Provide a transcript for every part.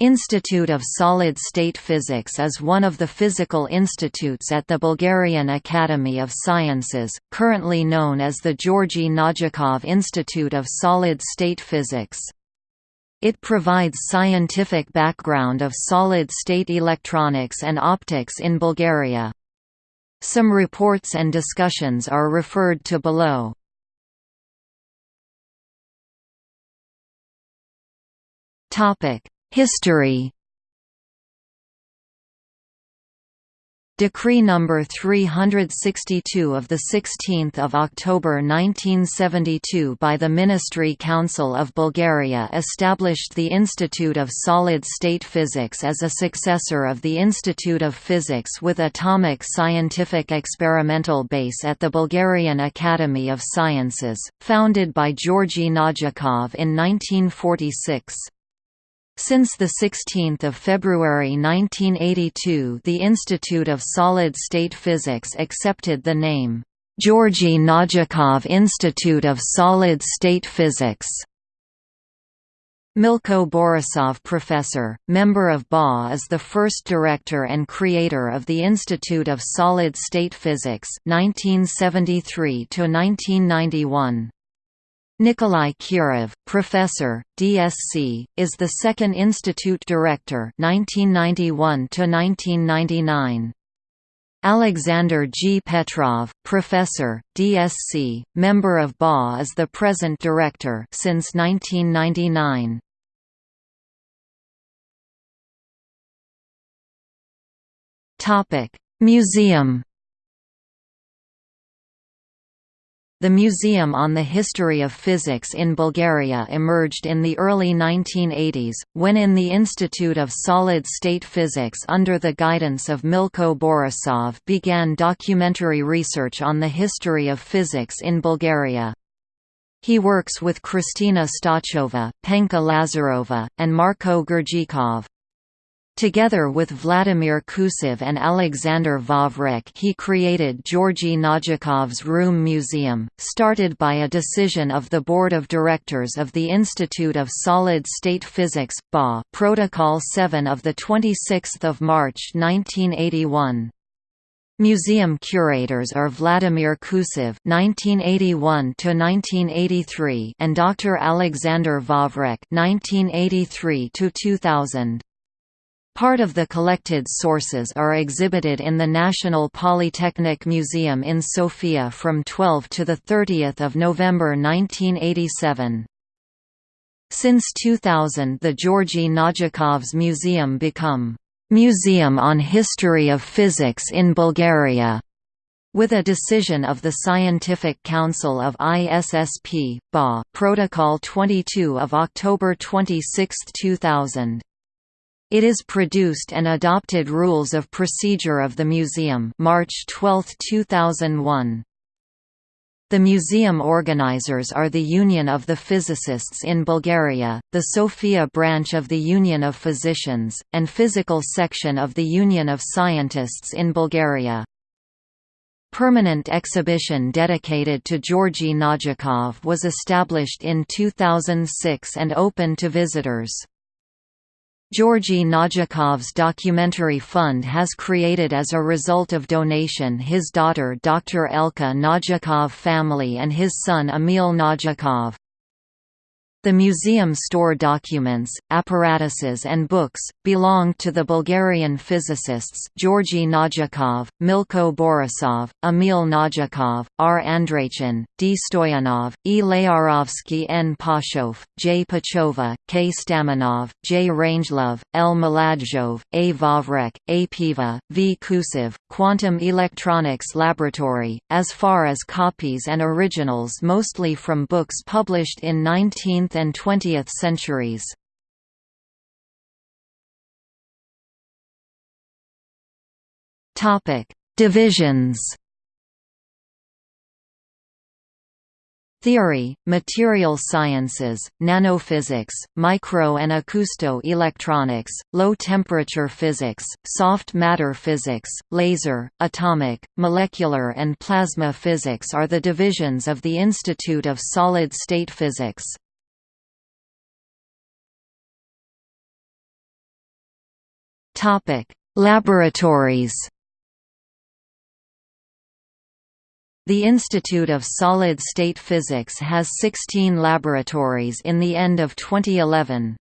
Institute of Solid-State Physics is one of the physical institutes at the Bulgarian Academy of Sciences, currently known as the Georgi Nadjakov Institute of Solid-State Physics. It provides scientific background of solid-state electronics and optics in Bulgaria. Some reports and discussions are referred to below. History Decree number 362 of the 16th of October 1972 by the Ministry Council of Bulgaria established the Institute of Solid-State Physics as a successor of the Institute of Physics with Atomic Scientific Experimental Base at the Bulgarian Academy of Sciences, founded by Georgy Nadjakov in 1946. Since 16 February 1982 the Institute of Solid-State Physics accepted the name, Georgy Nadjakov Institute of Solid-State Physics. Milko Borisov Professor, member of BA is the first director and creator of the Institute of Solid-State Physics 1973 -1991. Nikolai Kirov, professor, DSc, is the second institute director 1991 1999. Alexander G. Petrov, professor, DSc, member of BA is the present director since 1999. Topic: Museum The Museum on the History of Physics in Bulgaria emerged in the early 1980s, when in the Institute of Solid-State Physics under the guidance of Milko Borisov began documentary research on the history of physics in Bulgaria. He works with Kristina Stachova, Penka Lazarova, and Marko Gurjikov. Together with Vladimir Kusev and Alexander Vavrek he created Georgy Nadjakov's Room Museum, started by a decision of the Board of Directors of the Institute of Solid-State Physics BA Protocol 7 of 26 March 1981. Museum curators are Vladimir Kusev (1981–1983) and Dr. Alexander Vavrek (1983–2000). Part of the collected sources are exhibited in the National Polytechnic Museum in Sofia from 12 to 30 November 1987. Since 2000 the Georgy Nadjakov's Museum become «Museum on History of Physics in Bulgaria» with a decision of the Scientific Council of ISSP, BA Protocol 22 of October 26, 2000. It is produced and adopted Rules of Procedure of the Museum March 12, 2001. The museum organizers are the Union of the Physicists in Bulgaria, the Sofia branch of the Union of Physicians, and Physical section of the Union of Scientists in Bulgaria. Permanent exhibition dedicated to Georgy Nadjakov was established in 2006 and open to visitors. Georgy Nadjakov's documentary fund has created as a result of donation his daughter Dr. Elka Nadjakov family and his son Emil Nadjakov. The museum store documents, apparatuses and books, belong to the Bulgarian physicists Georgy Nadjakov, Milko Borisov, Emil Nadjakov, R. Andreychin, D. Stoyanov, E. Layarovsky N. Pashov, J. Pachova, K. Stamanov, J. Rangelov, L. Maladjov, A. Vavrek, A. Piva, V. Kusev, Quantum Electronics Laboratory, as far as copies and originals mostly from books published in 19th and 20th centuries. Divisions. Theory, material sciences, nanophysics, micro and acousto-electronics, low-temperature physics, soft matter physics, laser, atomic, molecular and plasma physics are the divisions of the Institute of Solid-State Physics. Topic: Laboratories. The Institute of Solid-State Physics has 16 laboratories in the end of 2011.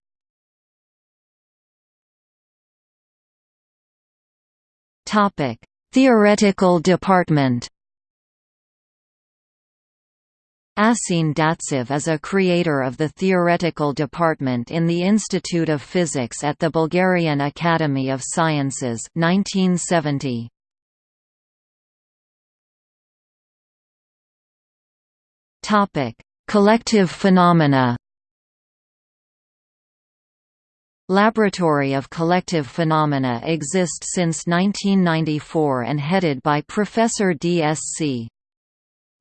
Topic: Theoretical Department. Asin Datsev is a creator of the theoretical department in the Institute of Physics at the Bulgarian Academy of Sciences 1970. Topic: Collective phenomena. Laboratory of Collective Phenomena exists since 1994 and headed by Professor D.S.C.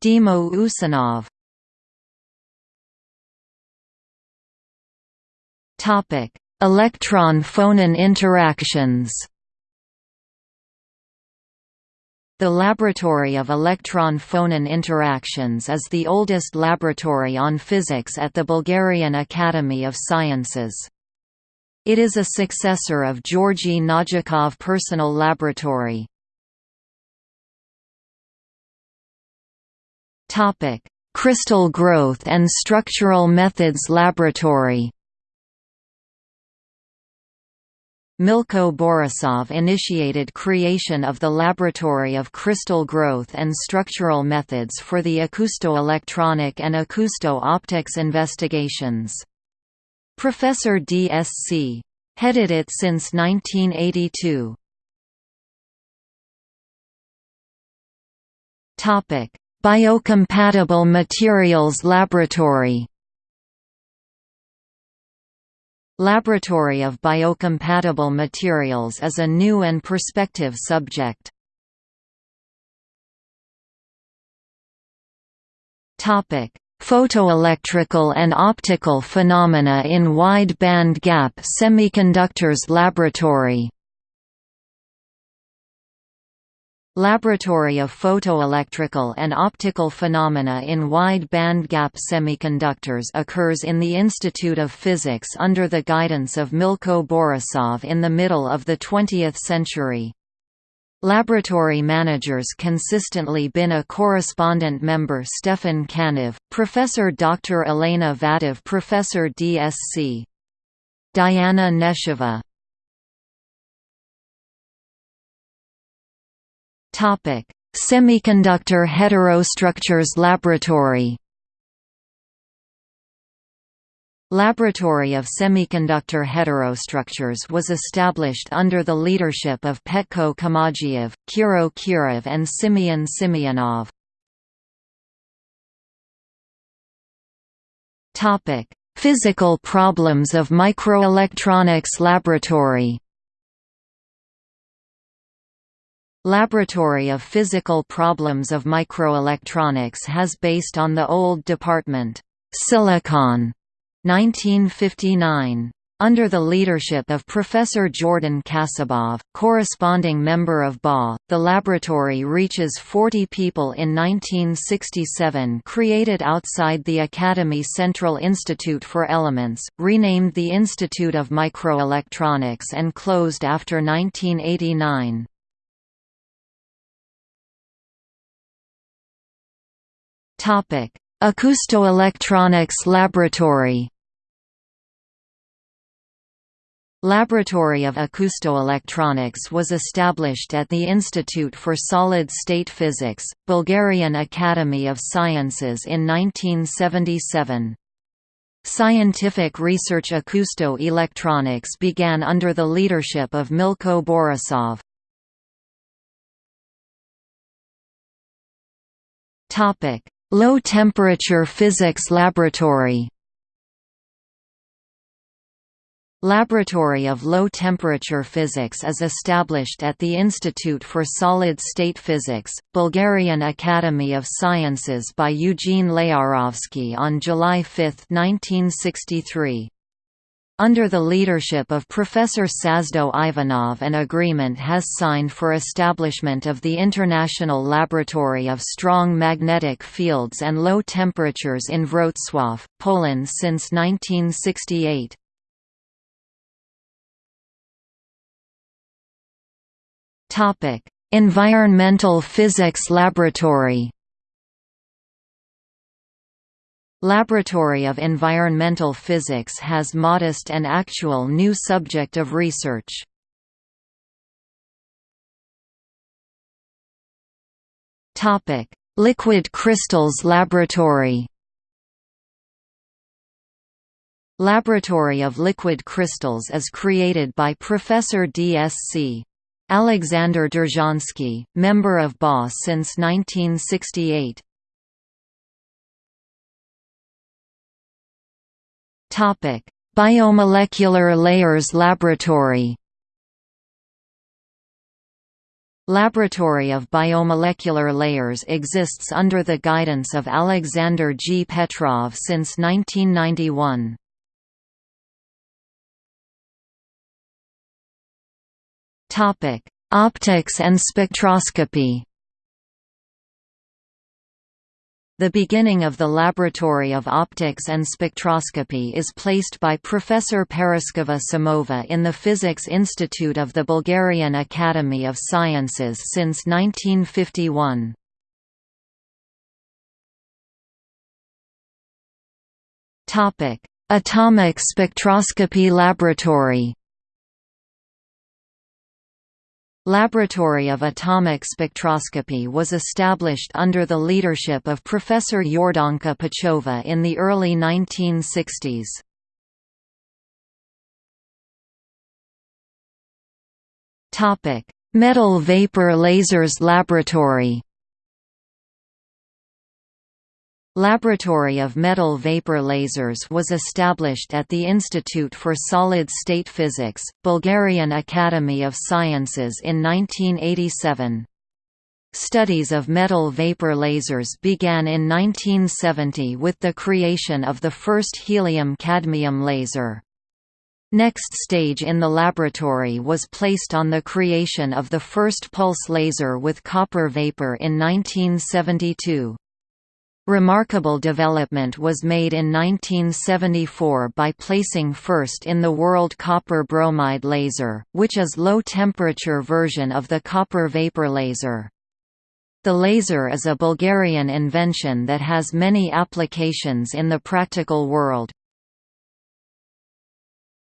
Dimo Uzunov. Electron-phonon interactions. The Laboratory of Electron-Phonon Interactions is the oldest laboratory on physics at the Bulgarian Academy of Sciences. It is a successor of Georgy Nadjakov Personal Laboratory. Crystal Growth and Structural Methods Laboratory Milko Borisov initiated creation of the Laboratory of Crystal Growth and Structural Methods for the acousto-electronic and acousto-optics investigations. Professor D.S.C. headed it since 1982. Biocompatible Materials Laboratory Laboratory of Biocompatible Materials is a new and perspective subject. Topic: Photoelectrical and optical phenomena in wide band gap semiconductors laboratory Laboratory of Photoelectrical and Optical Phenomena in Wide Bandgap Semiconductors occurs in the Institute of Physics under the guidance of Milko Borisov in the middle of the 20th century. Laboratory managers consistently been a correspondent member Stefan Kanev, Professor Dr. Elena Vadev Professor D.S.C. Diana Nesheva Topic: Semiconductor Heterostructures Laboratory. Laboratory of Semiconductor Heterostructures was established under the leadership of Petko Komagiev, Kiro Kirov and Simeon Simeonov. Physical problems of microelectronics laboratory Laboratory of Physical Problems of Microelectronics has based on the old department, Silicon, 1959. Under the leadership of Professor Jordan Kasabov, corresponding member of BA, the laboratory reaches 40 people in 1967 created outside the Academy Central Institute for Elements, renamed the Institute of Microelectronics and closed after 1989. Acoustoelectronics Laboratory. Laboratory of Acoustoelectronics was established at the Institute for Solid-State Physics, Bulgarian Academy of Sciences in 1977. Scientific research acousto-electronics began under the leadership of Milko Borisov. Low Temperature Physics Laboratory Laboratory of Low Temperature Physics is established at the Institute for Solid-State Physics, Bulgarian Academy of Sciences by Eugene Layarovsky on July 5, 1963. Under the leadership of Professor Sazdo Ivanov an agreement has signed for establishment of the International Laboratory of Strong Magnetic Fields and Low Temperatures in Wrocław, Poland since 1968. Environmental Physics Laboratory Laboratory of Environmental Physics has modest and actual new subject of research. Topic: Liquid Crystals Laboratory Laboratory of Liquid Crystals is created by Professor D.S.C. Alexander Derzhansky, member of BA since 1968. Biomolecular Layers Laboratory Laboratory of Biomolecular Layers exists under the guidance of Alexander G. Petrov since 1991. Topic: Optics and spectroscopy. The beginning of the Laboratory of Optics and Spectroscopy is placed by Professor Paraskeva Samova in the Physics Institute of the Bulgarian Academy of Sciences since 1951. Atomic Spectroscopy Laboratory Laboratory of Atomic Spectroscopy was established under the leadership of Professor Yordanka Pachova in the early 1960s. Metal Vapor Lasers Laboratory Laboratory of Metal Vapor Lasers was established at the Institute for Solid-State Physics, Bulgarian Academy of Sciences in 1987. Studies of metal vapor lasers began in 1970 with the creation of the first helium-cadmium laser. Next stage in the laboratory was placed on the creation of the first pulse laser with copper vapor in 1972. Remarkable development was made in 1974 by placing first in the world copper bromide laser, which is low-temperature version of the copper vapor laser. The laser is a Bulgarian invention that has many applications in the practical world,